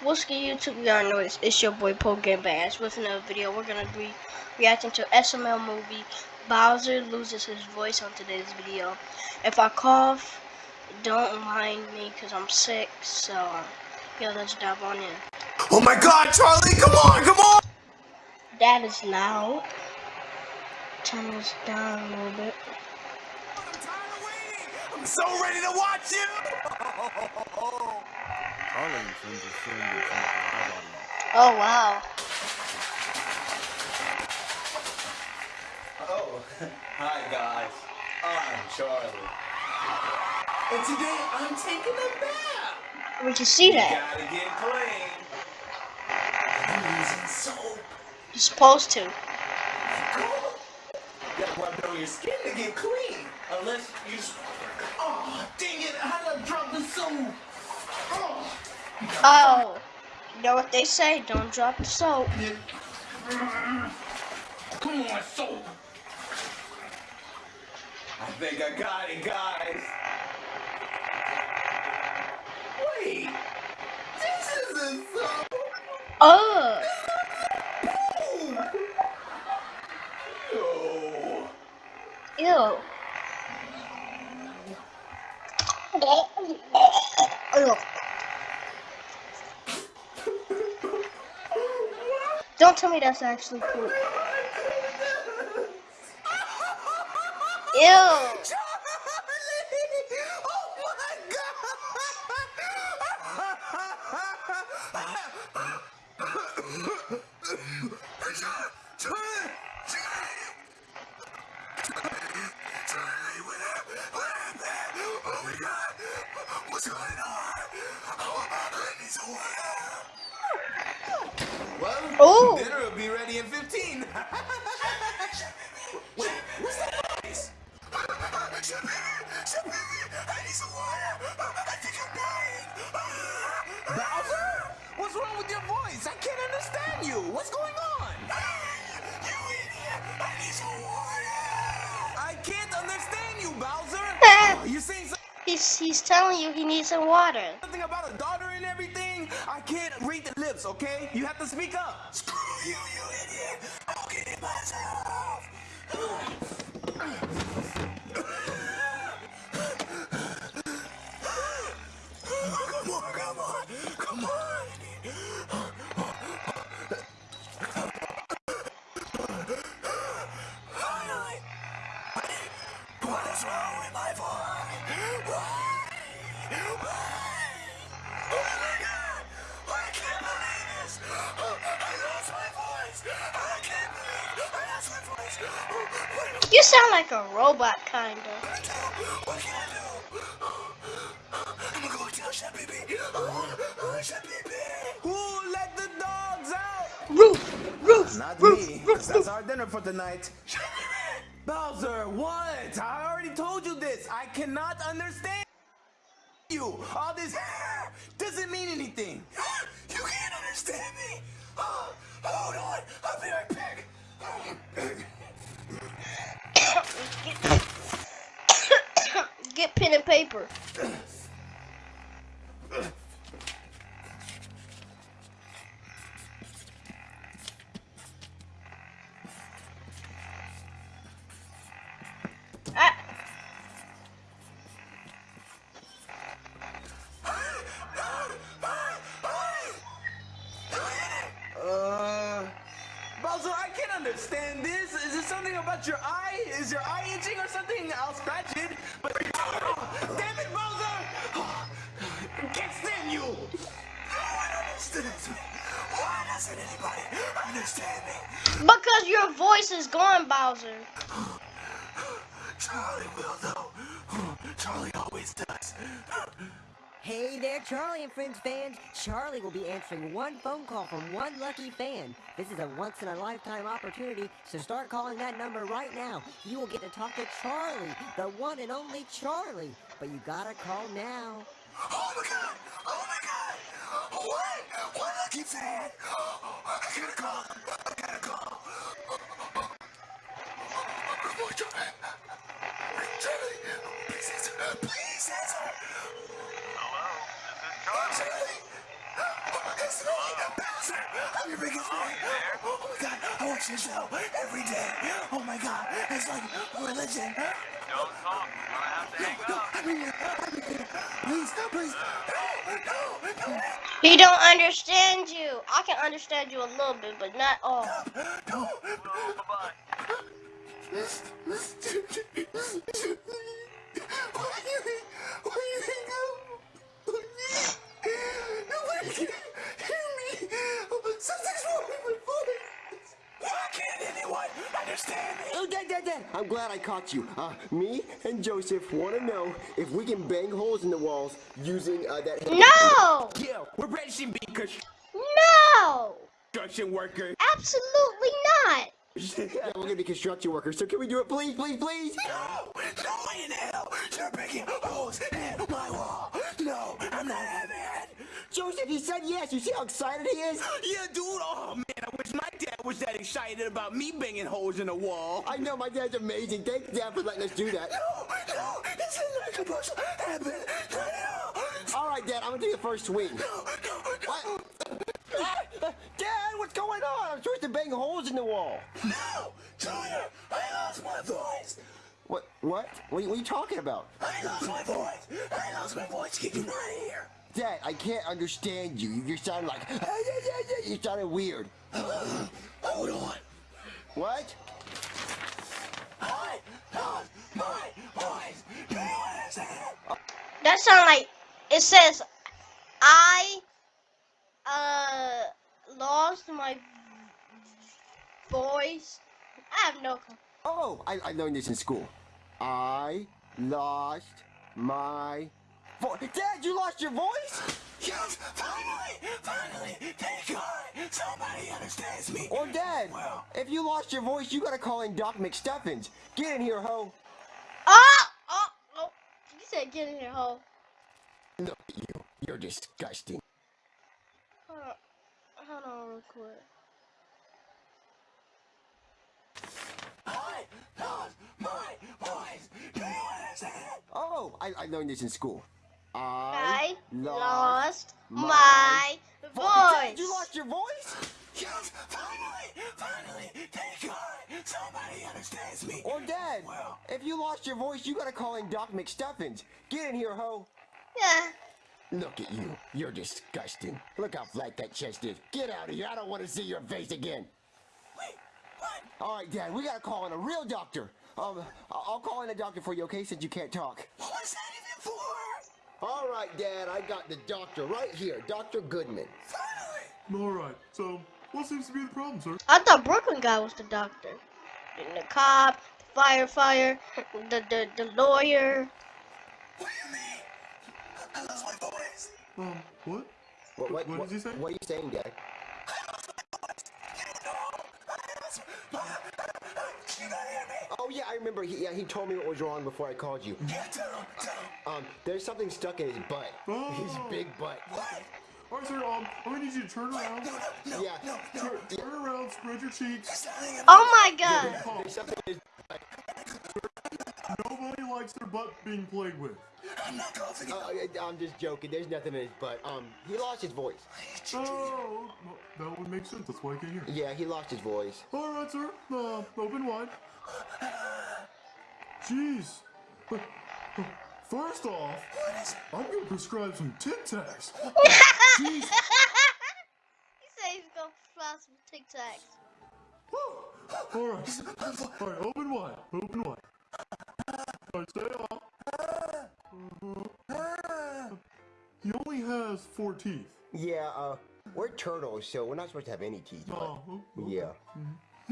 What's good YouTube? Y'all know it's, it's your boy Poke Bass with another video. We're gonna be reacting to SML movie. Bowser loses his voice on today's video. If I cough, don't mind me because I'm sick. So, yeah, let's dive on in. Oh my god, Charlie, come on, come on! That is loud. Turn this down a little bit. I'm so ready to watch you! Oh, wow. Oh, hi guys. I'm Charlie. And today I'm taking a bath. We can see that. You Gotta get clean. I'm using soap. You're supposed to. You Gotta rub it on your skin to get clean. Unless you. Oh, dang it! I done dropped the soap. Oh. Oh. You know what they say? Don't drop the soap. Come on, soap. I think I got it, guys. Wait. This isn't soap. Oh. Ew. Ew. Don't tell me that's actually cool. Ew. What's going on? Oh, I need some water. Ooh. dinner will be ready in 15. Wait, what's that noise? I need some water. I think I'm dying. Bowser? What's wrong with your voice? I can't understand you. What's going on? You idiot. I need some water. I can't understand you, Bowser. you saying something? He's he's telling you he needs some water. Something about a daughter and everything? I can't read the lips, okay? You have to speak up. Screw you, you idiot. I'll get it myself. Come on, come on, come on. Sound like a robot, kinda. I do? What can I do? I'm gonna go tell Chef Baby. Chef Baby. Who let the dogs out? Roof, roof, Not roof, me, roof, 'cause that's our dinner for tonight. Bowser, what? I already told you this. I cannot understand you. All this doesn't mean anything. You can't understand me. Hold on, I'll be right back. Get pen and paper. About your eye? Is your eye itching or something? I'll scratch it. But oh, damn it, Bowser! Can't stand you. No one understands me. Why doesn't anybody understand me? because your voice is gone, Bowser. Charlie will though. Charlie always does. Hey there, Charlie and Friends fans. Charlie will be answering one phone call from one lucky fan. This is a once in a lifetime opportunity, so start calling that number right now. You will get to talk to Charlie, the one and only Charlie. But you gotta call now. Oh my god! Oh my god! What? One lucky fan! I gotta call! I gotta call! On, Charlie! Charlie! Please answer! Please answer! I'm your biggest fan. Oh my god, I watch your show every day. Oh my god, it's like religion. Don't talk. No, no, no. He don't understand you. I can understand you a little bit, but not all. No. Oh, bye-bye. I'm glad I caught you. Uh, me and Joseph want to know if we can bang holes in the walls using uh, that. No! Yeah, we're registering being No! construction workers. Absolutely not! yeah, we're gonna be construction workers. So can we do it, please, please, please? No, no way in hell. You're breaking holes in my wall. No, I'm not having it. Joseph, he said yes. You see how excited he is? Yeah, dude. Oh man, I wish my dad was that excited about me banging holes in the wall. I know my dad's amazing. Thanks, Dad, for letting us do that. No, no, this is not supposed to happen. No, no, All right, Dad, I'm gonna take the first swing. no, no, What? Ah, Dad, what's going on? I'm supposed to bang holes in the wall. no, Junior, I lost my voice. What? What? What are you, what are you talking about? I lost my voice. I lost my voice. Get you out of here. Dad, I can't understand you. You sound like you sounded weird. Hold on. What? I lost my voice. Do you understand? That sound like it says I uh lost my voice. I have no clue. Oh, I, I learned this in school. I lost my voice. Dad, you lost your voice? Yes, finally, finally, thank God, somebody understands me. Or Dad, Well. if you lost your voice, you gotta call in Doc McStuffins. Get in here, ho. Oh, oh, oh. You said get in here, ho. Look at you. You're disgusting. Hold on, hold on real quick. I lost my voice. Do you understand? Oh, I, I learned this in school. I I lost my my Dad, voice. you lost your voice? Yes, finally, finally, thank God, somebody understands me. Or Dad, Well. if you lost your voice, you gotta call in Doc McStuffins. Get in here, ho. Yeah. Look at you. You're disgusting. Look how flat that chest is. Get out of here. I don't want to see your face again. Wait, what? All right, Dad, we gotta call in a real doctor. Um, I- I'll call in a doctor for you, okay, since you can't talk. What was that even for? All right, Dad, I got the doctor right here, Dr. Goodman. Finally. All right. So, what seems to be the problem, sir? I thought Brooklyn guy was the doctor. And the cop, the firefighter, the, the, the lawyer. What do you mean? I lost my voice. Um, what? What, what, What does he say? What are you saying, Dad? You gotta hear me. Oh, yeah, I remember. He, yeah, he told me what was wrong before I called you. Yeah, tell him, tell him. Um, there's something stuck in his butt. Oh. His big butt. What? All right, sir. Um, I'm gonna need you to turn around. No, no, no, Yeah. no, no. Turn, turn around. Spread your cheeks. Oh my god. Cough. There's something in his Nobody likes their butt being played with. I'm not coughing. uh, I'm just joking. There's nothing in his butt. Um, he lost his voice. Oh, well, that would make sense. That's why I can't hear. Yeah, he lost his voice. All right, sir. Uh, open wide. Jeez. First off, I'm gonna prescribe some Tic Tacs. Jeez. he said he's gonna fly some Tic Tacs. All right. All right. Open wide. Open wide. All right. Stay on. Uh-huh. He only has four teeth. Yeah, uh, we're turtles, so we're not supposed to have any teeth. But, Oh. okay. yeah.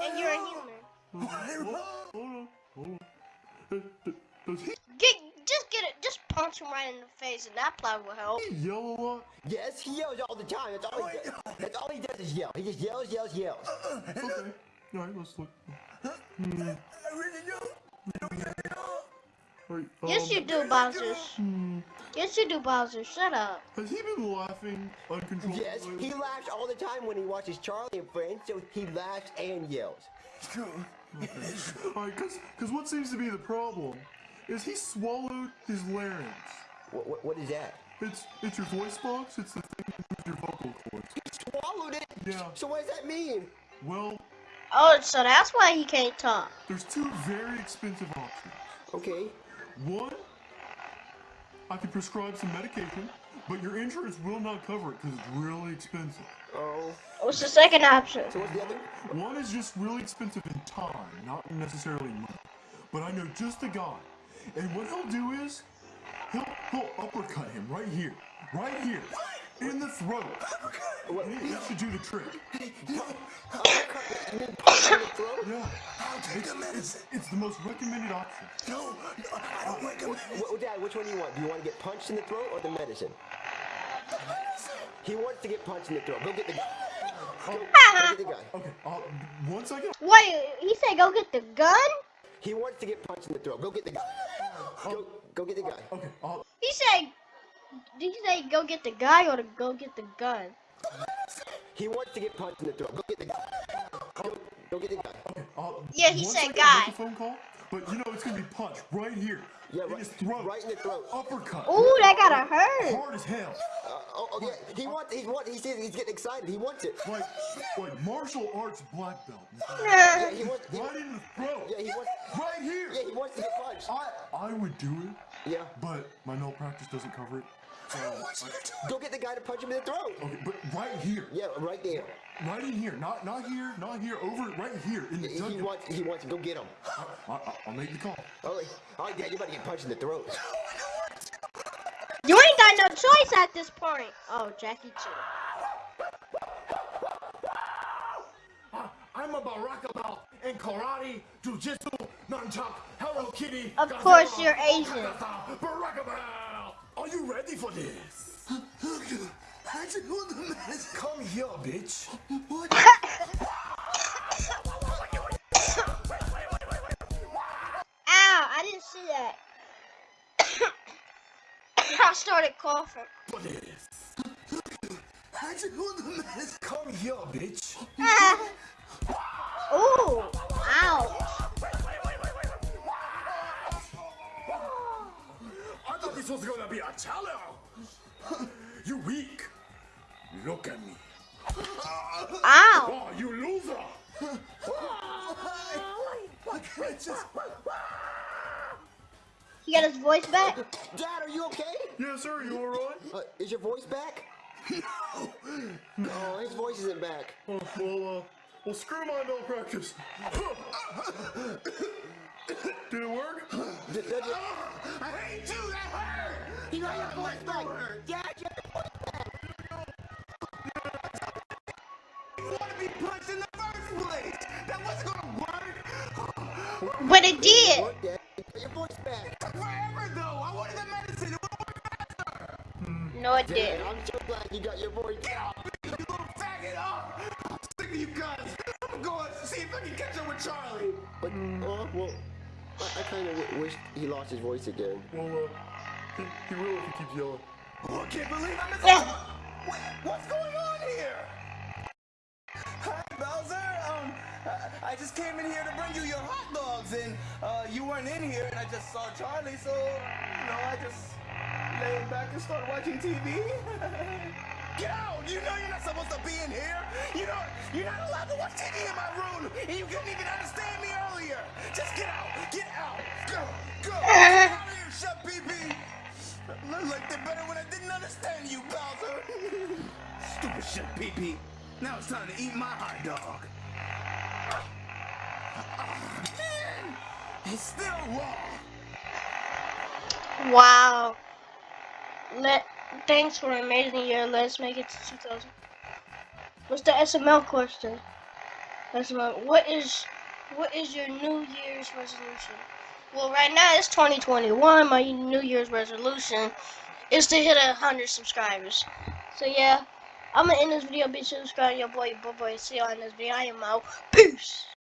And you're a human. Hold on. Hold on. Does, he Get, just get it. Just punch him right in the face, and that probably will help. yell a lot? Yes, he yells all the time. That's all he does. That's all he does is yell. He just yells, yells, yells. Okay. All right. Let's look. I really don't. All right, Yes, um, you do, Bowser. Yes, you do, Bowser. Shut up. Has he been laughing uncontrollably? Yes, he laughs all the time when he watches Charlie and Friends, so he laughs and yells. All right, because because what seems to be the problem is he swallowed his larynx. What, what, what is that? It's it's your voice box. It's the thing that moves your vocal cords. He swallowed it. Yeah. So what does that mean? Well, Oh, so that's why he can't talk. there's two very expensive options. Okay. One, I can prescribe some medication, but your insurance will not cover it because it's really expensive. Oh. What's the second option? So what's the other? One is just really expensive in time, not necessarily money. But I know just a guy, and what he'll do is he'll he'll uppercut him right here, right here, in the throat. What? And he, he should do the trick. You mean punch in the throat? Yeah, I'll take the medicine. it's the most recommended option. No, no, I don't recommend it. Wh- wh- Dad, which one do you want? Do you want to get punched in the throat or the medicine? He wants to get punched in the throat. Go get the guy. Go, go get the guy. Okay, uh, once I get Wait, he said go get the gun? He wants to get punched in the throat. Go get the guy. Go, go get the guy. okay, uh, He said, did you say go get the guy or to go get the gun? He wants to get punched in the throat. Go get the guy. Go, go get the guy. okay, uh, Yeah, he said I guy. Make a phone call, but you know it's gonna be punched right here. Yeah, in right- his throat. right in the throat. Uppercut. Ooh, that gotta hurt. Hard as hell. Uh, oh, oh, yeah. He wants. He wants. He says he's getting excited. He wants it. Like, like martial arts black belt. Yeah, he wants. He, Right in the throat. yeah, he wants. Right here. Yeah, he wants to get punched. I, I would do it, Yeah. but my malpractice doesn't cover it. So, I- Go get the guy to punch him in the throat. okay, but right here, Yeah, right there. right in here, not not here, not here, over right here in the He jugular. wants. He wants to go get him. I, I, I'll make the call. Oh, all right, Dad, you about to get punched in the throat. You ain't got no choice at this point. Oh, Jackie Chan. I'm a Baraka belt in karate, jujitsu, nunchuck, Hello Kitty. Of course you're Asian. Baraka belt. Are you ready for this? Come here, bitch. What? Ow, I didn't see that. I started coughing. For this. Come here, bitch. was gonna be a challenge. You weak. Look at me. Ow. Oh, you loser. He got his voice back? Dad, are you okay? Yes, sir. You all right? Uh, is your voice back? No. Oh, his voice isn't back. Oh, well, uh, well, screw my malpractice. Did it work? Did, did you, ah, I hate you. That hurt. you got your voice back. Dad, you You want to be punched in the first place. That wasn't gonna work. But it did. What, Dad? Your voice back. Forever though. I wanted the medicine. It would No, it didn't. I'm so glad you got your voice Get off me, you little faggot! Oh, I'm sick of you guys. I'm going to see if I can catch up with Charlie. But, oh, well, I, I kind of wish he lost his voice again. Well, uh, he, he will if he keeps yelling. Oh, I can't believe I'm in Yeah. What, what's going on here? Hi, Bowser. Um, I, I just came in here to bring you your hot dogs, and uh, you weren't in here, and I just saw Charlie, so you know, I just laid back and started watching TV. Get out! You know you're not supposed to be in here. You know you're not allowed to watch TV in my room, and you couldn't even understand me earlier. Just get out! Get out! Go! Go! Get out of here, shut pee Looked like they better when I didn't understand you, Bowser. Stupid shit, pee Now it's time to eat my hot dog. Ah, man, it's still raw. Wow. Let thanks for an amazing year. Let's make it to 2000. What's the SML question? SML. What is what is your New Year's resolution? Well, right now it's 2021. My New Year's resolution is to hit a hundred subscribers. So yeah, I'm gonna end this video. Be sure to subscribe, your boy, boy, boy. See y'all in this video. I am out. Peace.